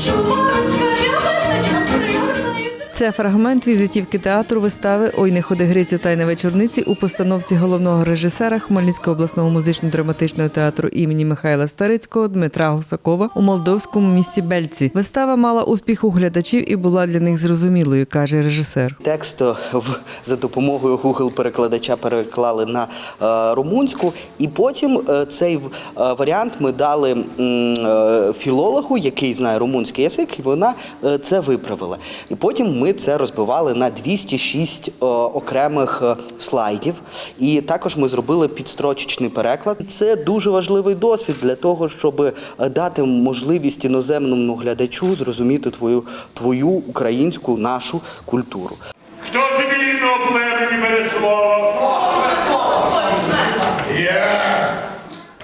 show. Це фрагмент візитівки театру вистави Ой, не ходи Грицю тайна вечорниці у постановці головного режисера Хмельницького обласного музично-драматичного театру імені Михайла Старицького Дмитра Гусакова у молдовському місті Бельці. Вистава мала успіх у глядачів і була для них зрозумілою, каже режисер. Текст е, за допомогою Google перекладача переклали на е, румунську, і потім е, цей варіант ми дали філологу, який знає румунський язик, і вона це виправила. І потім ми це розбивали на 206 е, окремих е, слайдів. І також ми зробили підстрочечний переклад. Це дуже важливий досвід для того, щоб е, дати можливість іноземному глядачу зрозуміти твою, твою українську нашу культуру.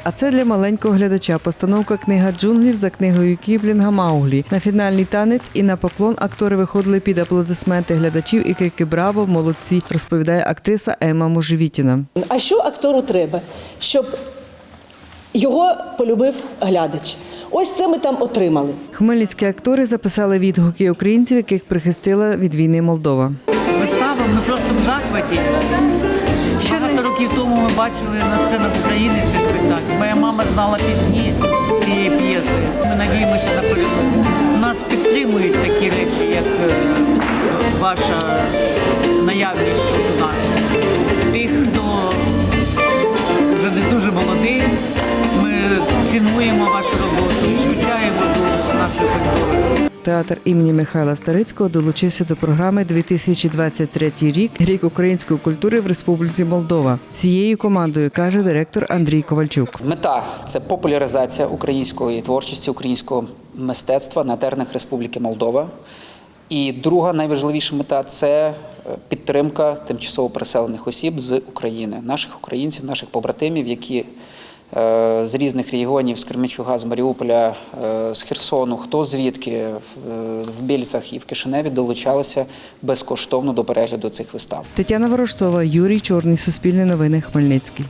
А це для маленького глядача постановка книга джунглів за книгою Кіблінга Мауглі. На фінальний танець і на поклон актори виходили під аплодисменти глядачів і крики Браво! Молодці! розповідає актриса Ема Можевітіна. А що актору треба? Щоб його полюбив глядач. Ось це ми там отримали. Хмельницькі актори записали відгуки українців, яких прихистила від війни Молдова. Вистава, ми просто в захваті. Багато років тому ми бачили на сценах України мама знала пісні цієї п'єси. Ми надіємося на перемогу. Нас підтримують такі речі, як е, ваша наявність тут у нас. Тих, хто вже не дуже молодий, ми цінуємо вашу роботу Театр імені Михайла Старицького долучився до програми 2023 рік рік української культури в Республіці Молдова. Цією командою каже директор Андрій Ковальчук. Мета це популяризація української творчості, українського мистецтва на теренах Республіки Молдова. І друга найважливіша мета це е, підтримка тимчасово переселених осіб з України, наших українців, наших побратимів, які з різних регіонів, з Кремічуга, з Маріуполя, е, з Херсону, хто звідки е, в Більцях і в Кишиневі долучалися безкоштовно до перегляду цих вистав. Тетяна Ворожцова, Юрій Чорний, Суспільне новини, Хмельницький.